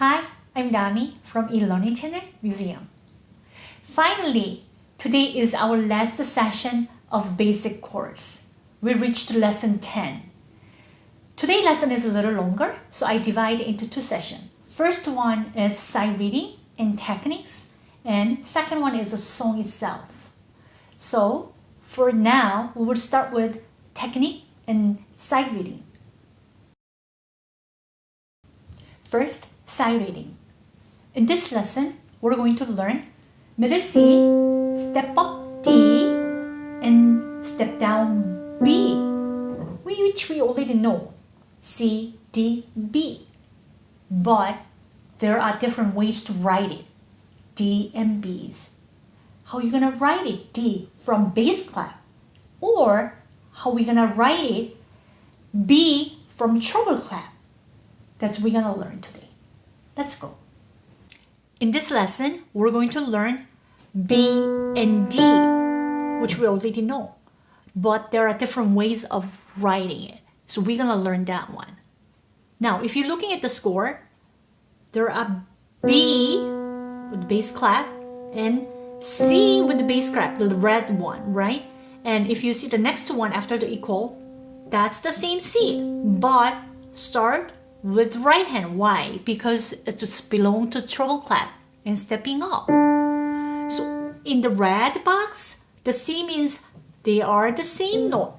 Hi, I'm Dami from eLearning Channel Museum. Finally, today is our last session of basic course. We reached lesson 10. Today lesson is a little longer, so I divide it into two sessions. First one is sight reading and techniques, and second one is a song itself. So for now, we will start with technique and sight reading. First, sight reading. In this lesson, we're going to learn middle C, step up D, and step down B, which we already know, C, D, B. But there are different ways to write it, D and B's. How are you gonna write it, D, from bass clef? Or how are we gonna write it, B, from treble clef? That's what we're going to learn today. Let's go. In this lesson, we're going to learn B and D, which we already know. But there are different ways of writing it. So we're going to learn that one. Now, if you're looking at the score, there are B with the bass clef and C with the bass clef, the red one, right? And if you see the next one after the equal, that's the same C, but start with right hand. Why? Because it belongs to treble clef and stepping up. So in the red box, the C means they are the same note.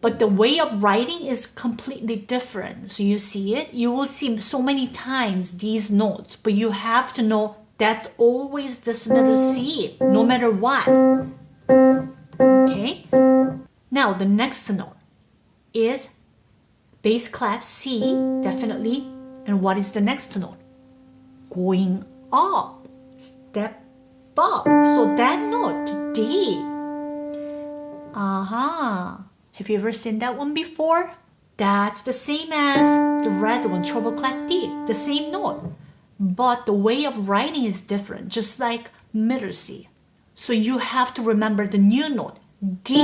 But the way of writing is completely different. So you see it, you will see so many times these notes, but you have to know that's always this middle C, no matter what. Okay? Now the next note is Bass clef C, definitely. And what is the next note? Going up. Step up. So that note, D. Uh-huh. Have you ever seen that one before? That's the same as the red one, treble clef D, the same note. But the way of writing is different, just like middle C. So you have to remember the new note, D,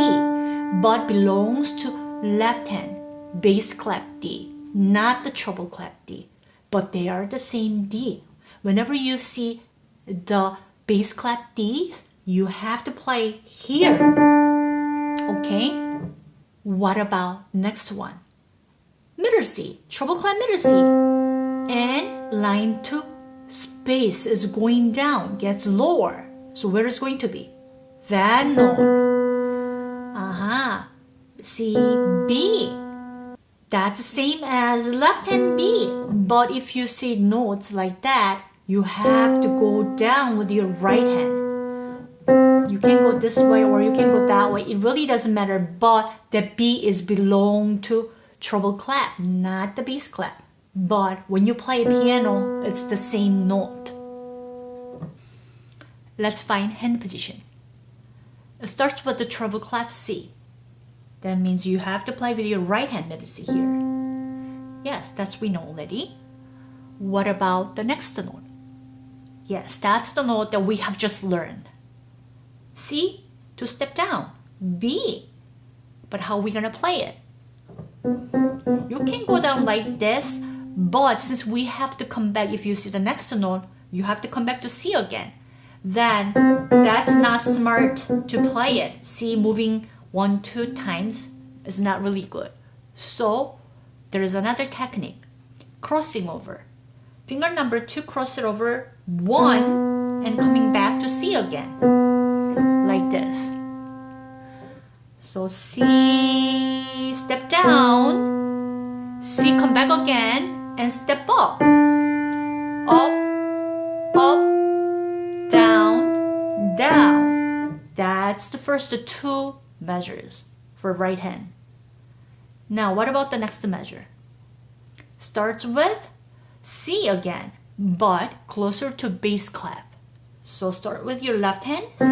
but belongs to left hand bass clef D, not the treble clef D, but they are the same D. Whenever you see the bass clef Ds, you have to play here. Okay? What about next one? Middle C, treble clef middle C. And line 2 space is going down, gets lower. So where is going to be? That note. Aha. Uh -huh. C, B. That's the same as left hand B. But if you see notes like that, you have to go down with your right hand. You can go this way or you can go that way. It really doesn't matter. But the B is belong to treble clef, not the bass clef. But when you play a piano, it's the same note. Let's find hand position. It starts with the treble clef C. That means you have to play with your right hand melody here. Yes, that's we know already. What about the next note? Yes, that's the note that we have just learned. C, to step down. B, but how are we gonna play it? You can go down like this, but since we have to come back, if you see the next note, you have to come back to C again. Then that's not smart to play it. C moving one, two times is not really good. So there is another technique, crossing over. Finger number two, cross it over one and coming back to C again, like this. So C, step down, C, come back again, and step up. Up, up, down, down. That's the first two measures for right hand. Now, what about the next measure? Starts with C again, but closer to bass clef. So start with your left hand, C,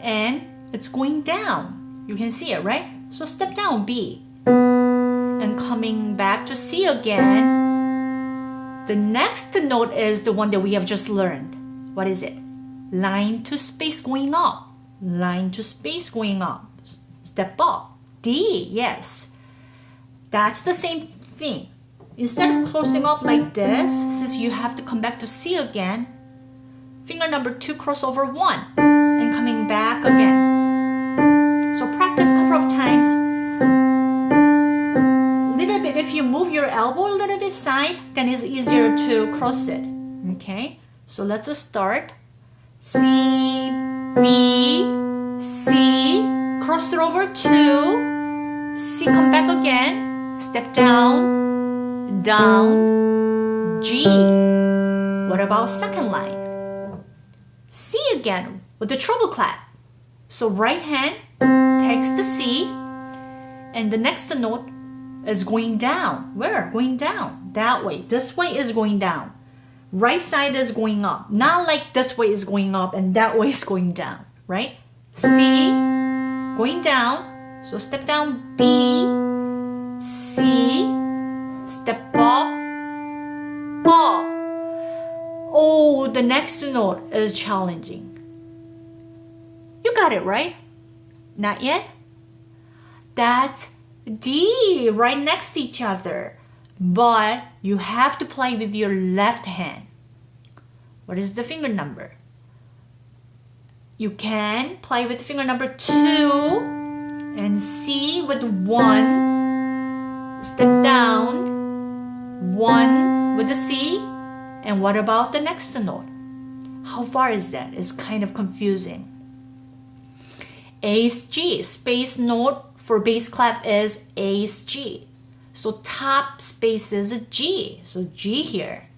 and it's going down. You can see it, right? So step down, B. And coming back to C again, the next note is the one that we have just learned. What is it? Line to space going up line to space going up. Step up. D, yes. That's the same thing. instead of closing off like this, since you have to come back to C again, finger number two cross over one and coming back again. So practice a couple of times. Little bit, if you move your elbow a little bit side, then it's easier to cross it. Okay, so let's just start. C, B, C, cross it over two, C, come back again, step down, down, G. What about second line? C again with the treble clef. So right hand takes the C and the next note is going down. Where? Going down. That way. This way is going down. Right side is going up. Not like this way is going up and that way is going down. Right? C going down. So step down B, C, step up, up. Oh, the next note is challenging. You got it right? Not yet? That's D right next to each other. But you have to play with your left hand. What is the finger number? You can play with finger number two and C with one. Step down. One with the C. And what about the next note? How far is that? It's kind of confusing. A is G. Space note for bass clef is A is G. So top space is G. So G here.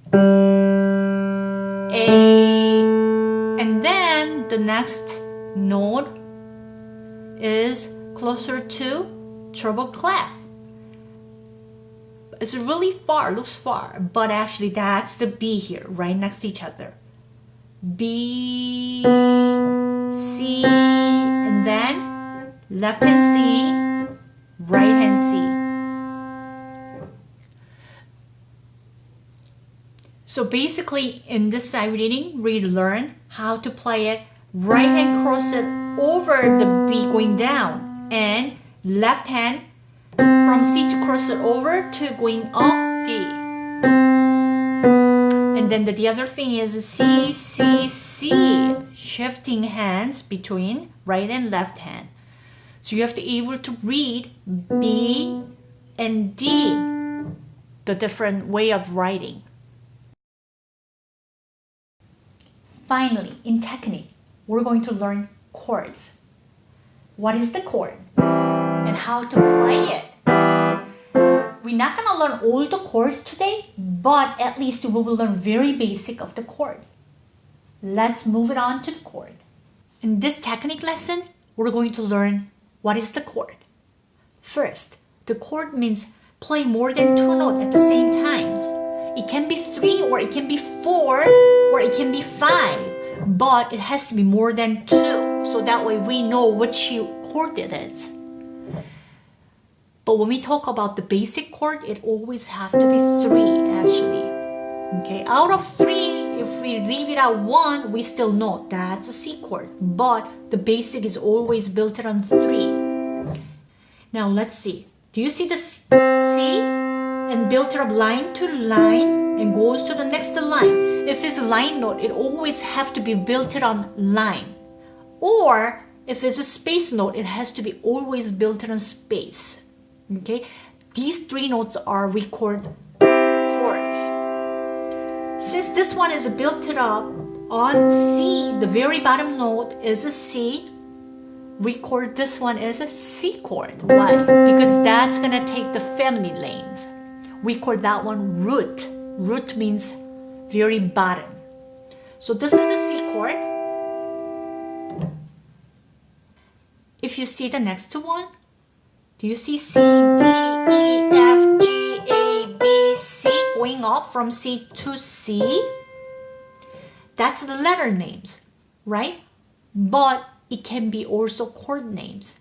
A. And then the next note is closer to treble clef. It's really far, looks far, but actually that's the B here, right next to each other. B, C, and then left hand C, right hand C. So basically in this sight reading, we learn how to play it right hand cross it over the B going down and left hand from C to cross it over to going up D. And then the, the other thing is C, C, C, shifting hands between right and left hand. So you have to be able to read B and D, the different way of writing. Finally, in technique, we're going to learn chords. What is the chord? And how to play it. We're not going to learn all the chords today, but at least we will learn very basic of the chord. Let's move it on to the chord. In this technique lesson, we're going to learn what is the chord. First, the chord means play more than two notes at the same times. It can be three or it can be four or it can be five, but it has to be more than two. So that way we know which chord it is. But when we talk about the basic chord, it always have to be three actually. Okay, out of three, if we leave it at one, we still know that's a C chord. But the basic is always built on three. Now let's see. Do you see the C? and built it up line to line and goes to the next line. If it's a line note, it always have to be built it on line. Or if it's a space note, it has to be always built on space. Okay, these three notes are we record chords. Since this one is built it up on C, the very bottom note is a C, we chord this one as a C chord. Why? Because that's gonna take the family lanes we call that one root. Root means very bottom. So this is the C chord. If you see the next to one, do you see C, D, E, F, G, A, B, C going up from C to C? That's the letter names, right? But it can be also chord names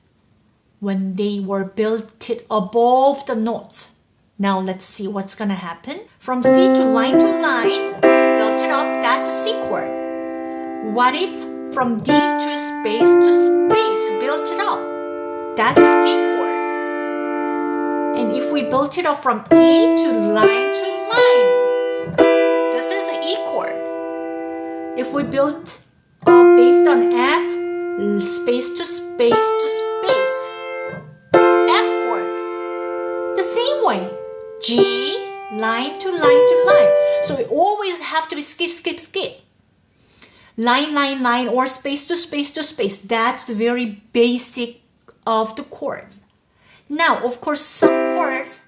when they were built above the notes. Now let's see what's gonna happen. From C to line to line, built it up, that's C chord. What if from D to space to space, built it up? That's D chord. And if we built it up from E to line to line, this is an E chord. If we built uh, based on F, space to space to space, G, line to line to line. So it always have to be skip, skip, skip. Line, line, line, or space to space to space. That's the very basic of the chord. Now, of course, some chords,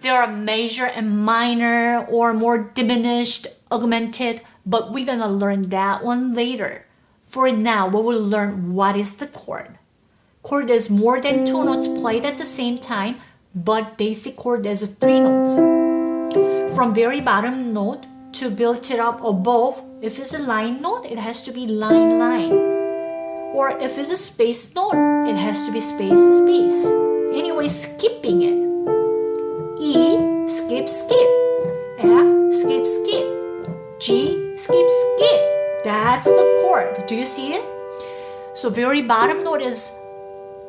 there are major and minor or more diminished, augmented, but we're gonna learn that one later. For now, we will learn what is the chord. Chord is more than two notes played at the same time, but basic chord is three notes. From very bottom note to build it up above, if it's a line note, it has to be line, line. Or if it's a space note, it has to be space, space. Anyway, skipping it. E, skip, skip. F, skip, skip. G, skip, skip. That's the chord. Do you see it? So very bottom note is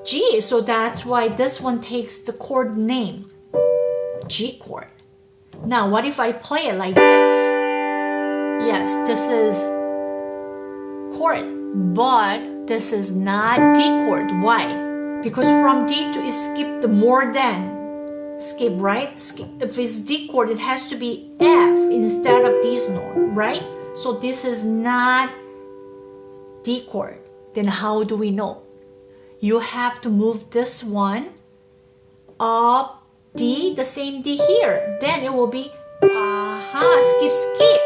G, so that's why this one takes the chord name, G chord. Now, what if I play it like this? Yes, this is chord, but this is not D chord. Why? Because from D to skip the more than skip, right? Skip. If it's D chord, it has to be F instead of this note, right? So this is not D chord. Then how do we know? You have to move this one up D, the same D here. Then it will be aha, skip, skip.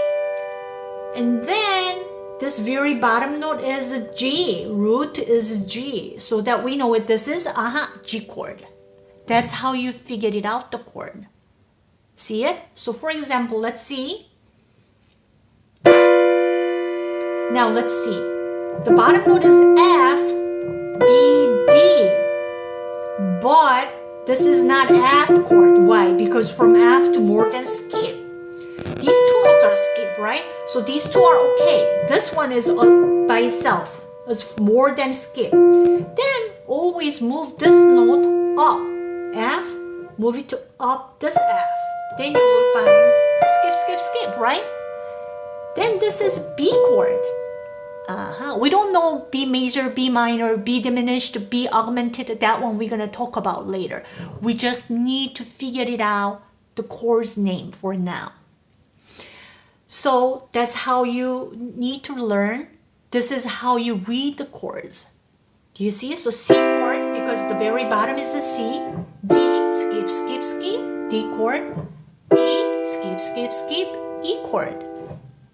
And then this very bottom note is a G, root is G, so that we know what this is, aha, G chord. That's how you figured it out, the chord. See it? So for example, let's see. Now let's see. The bottom note is F, B, D. But this is not F chord. Why? Because from F to more than skip. These two notes are skip, right? So these two are okay. This one is by itself. It's more than skip. Then always move this note up. F, move it to up this F. Then you will find skip, skip, skip, right? Then this is B chord. Uh-huh. We don't know B major, B minor, B diminished, B augmented. That one we're going to talk about later. We just need to figure it out, the chord's name for now. So that's how you need to learn. This is how you read the chords. Do you see? So C chord, because the very bottom is a C. D, skip, skip, skip, D chord. E, skip, skip, skip, E chord.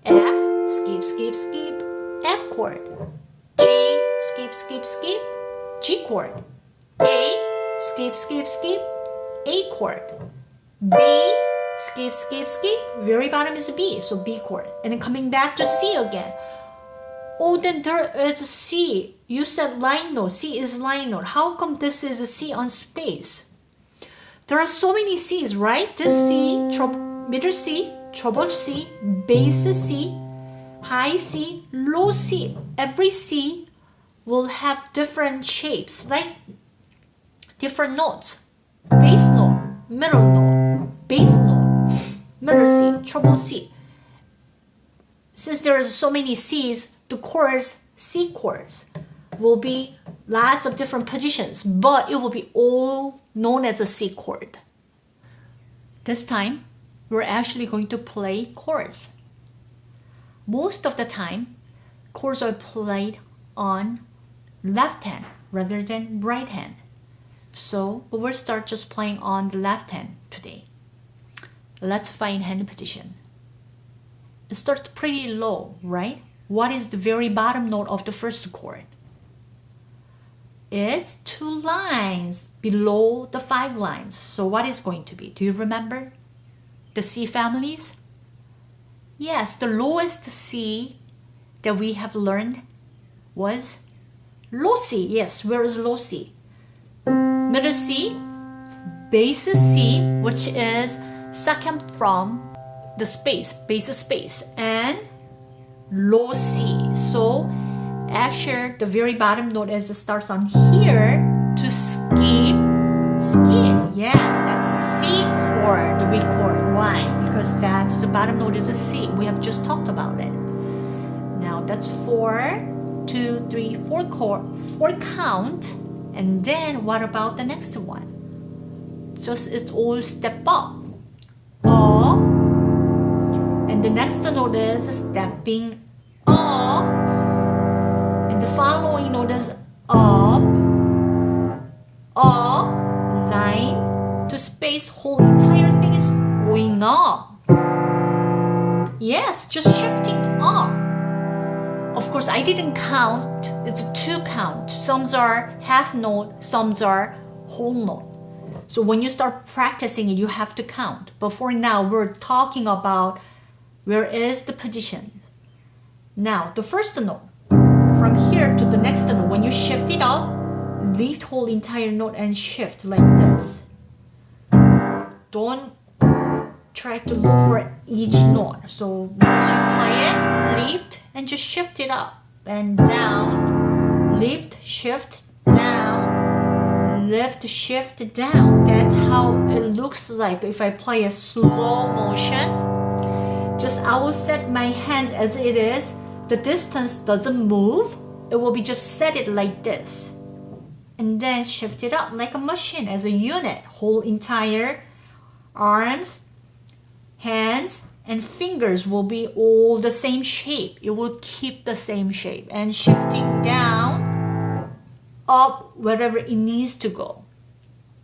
F, skip, skip, skip, F chord. G, skip, skip, skip, G chord. A, skip, skip, skip, A chord. B, skip, skip, skip, very bottom is B, so B chord. And then coming back to C again. Oh, then there is a C. You said line note. C is line note. How come this is a C on space? There are so many C's, right? This C, middle C, treble C, bass C, high C, low C. Every C will have different shapes, like different notes. Bass note, middle note, bass note, middle C, treble C. Since there are so many C's, the chords, C chords, will be lots of different positions, but it will be all known as a C chord. This time, we're actually going to play chords most of the time, chords are played on left hand rather than right hand. So we will start just playing on the left hand today. Let's find hand position. It starts pretty low, right? What is the very bottom note of the first chord? It's two lines below the five lines. So what is going to be? Do you remember? The C families? Yes, the lowest C that we have learned was low C. Yes, where is low C? Middle C, bass C, which is second from the space, bass space, and low C. So actually the very bottom note is it starts on here to skip, skip. Yes, that's C chord, weak chord. Why? Because that's the bottom note is a C. We have just talked about it. Now that's four, two, three, four chord, four count. And then what about the next one? Just it's all step up. Up. And the next note is stepping up. And the following note is up, up, line to space. Whole entire thing is going up. Yes, just shifting up. Of course, I didn't count. It's two count. Some are half note, some are whole note. So when you start practicing it, you have to count. But for now, we're talking about where is the position. Now, the first note, from here to the next note, when you shift it up, lift whole entire note and shift like this. Don't try to look for each note. So once you play it, lift and just shift it up and down, lift, shift, down, lift, shift, down. That's how it looks like if I play a slow motion. Just I will set my hands as it is. The distance doesn't move. It will be just set it like this. And then shift it up like a machine as a unit. Whole entire arms, hands, and fingers will be all the same shape. It will keep the same shape and shifting down, up, wherever it needs to go.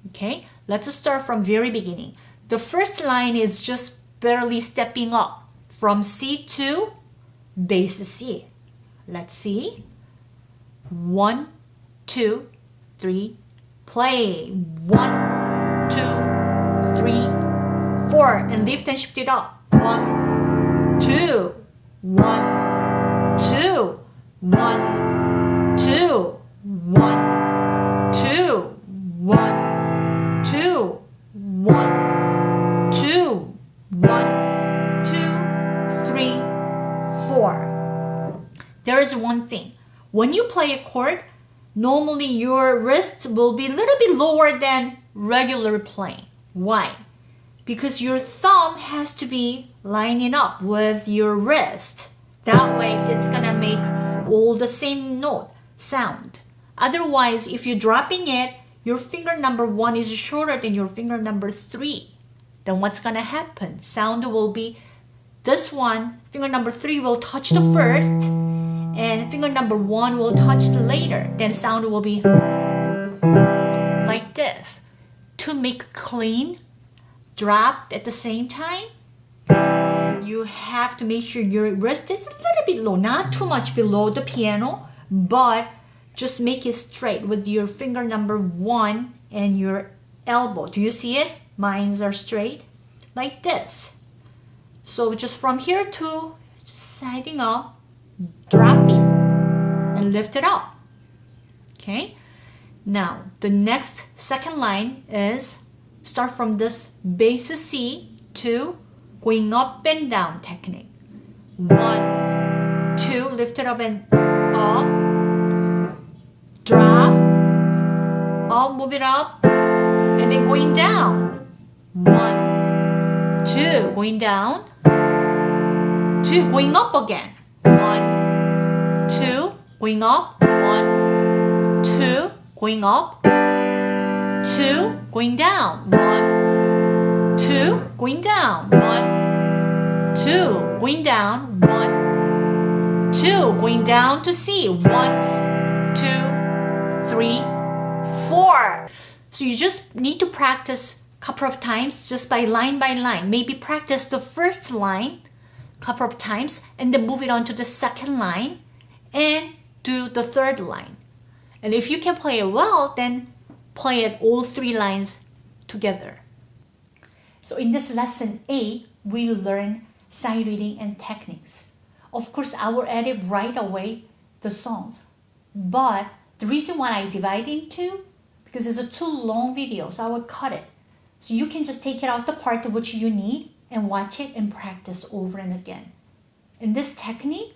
Okay, let's start from very beginning. The first line is just barely stepping up from C to bass C. Let's see. One, two, three, play. One, two, three, four, and lift and shift it up. One, two, one, two, one, two, one, two, one, two, one, two, one, two, three, four. There is one thing. When you play a chord, normally your wrist will be a little bit lower than regular playing. Why? Because your thumb has to be lining up with your wrist. That way it's gonna make all the same note sound. Otherwise, if you're dropping it, your finger number one is shorter than your finger number three. Then what's gonna happen? Sound will be this one, finger number three will touch the first, and finger number one will touch the later. Then sound will be like this. To make clean, dropped at the same time, you have to make sure your wrist is a little bit low, not too much below the piano, but just make it straight with your finger number one and your elbow. Do you see it? Mines are straight like this. So just from here to siding up, drop it and lift it up. Okay. Now the next second line is start from this bass C to going up and down technique. One, two, lift it up and up, drop, up, move it up, and then going down. One, two, going down, two, going up again. One, two, going up, one, two, going up, two, going down. One, two, going down. One, two, going down. One, two, going down to C. One, two, three, four. So you just need to practice a couple of times just by line by line. Maybe practice the first line a couple of times and then move it on to the second line and do the third line. And if you can play it well, then play it all three lines together. So in this lesson A, we learn sight reading and techniques. Of course, I will edit right away the songs. But the reason why I divide into, because it's a too long video, so I will cut it. So you can just take it out the part which you need and watch it and practice over and again. In this technique,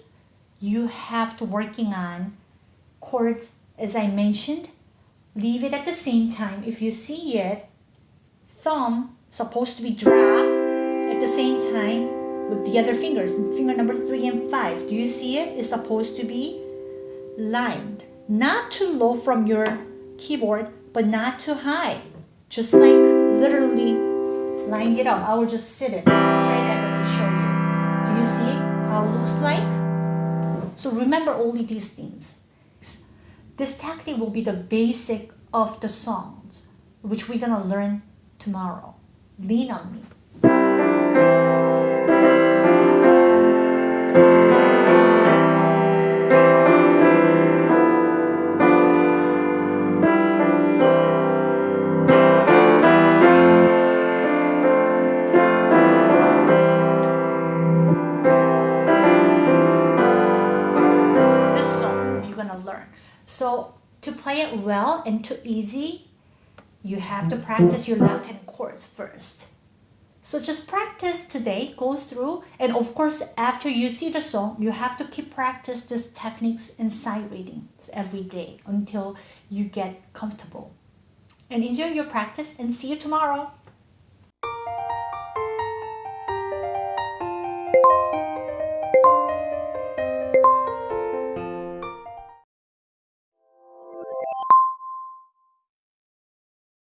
you have to working on chords, as I mentioned, leave it at the same time. If you see it, thumb supposed to be dropped at the same time with the other fingers, finger number three and five. Do you see it? It's supposed to be lined. Not too low from your keyboard, but not too high. Just like literally line it up. I will just sit it straight and show you. Do you see how it looks like? So remember only these things. This technique will be the basic of the songs, which we're gonna learn tomorrow. Lean on me. play it well and too easy, you have to practice your left hand chords first. So just practice today, go through, and of course after you see the song, you have to keep practice these techniques and sight readings every day until you get comfortable. And enjoy your practice and see you tomorrow.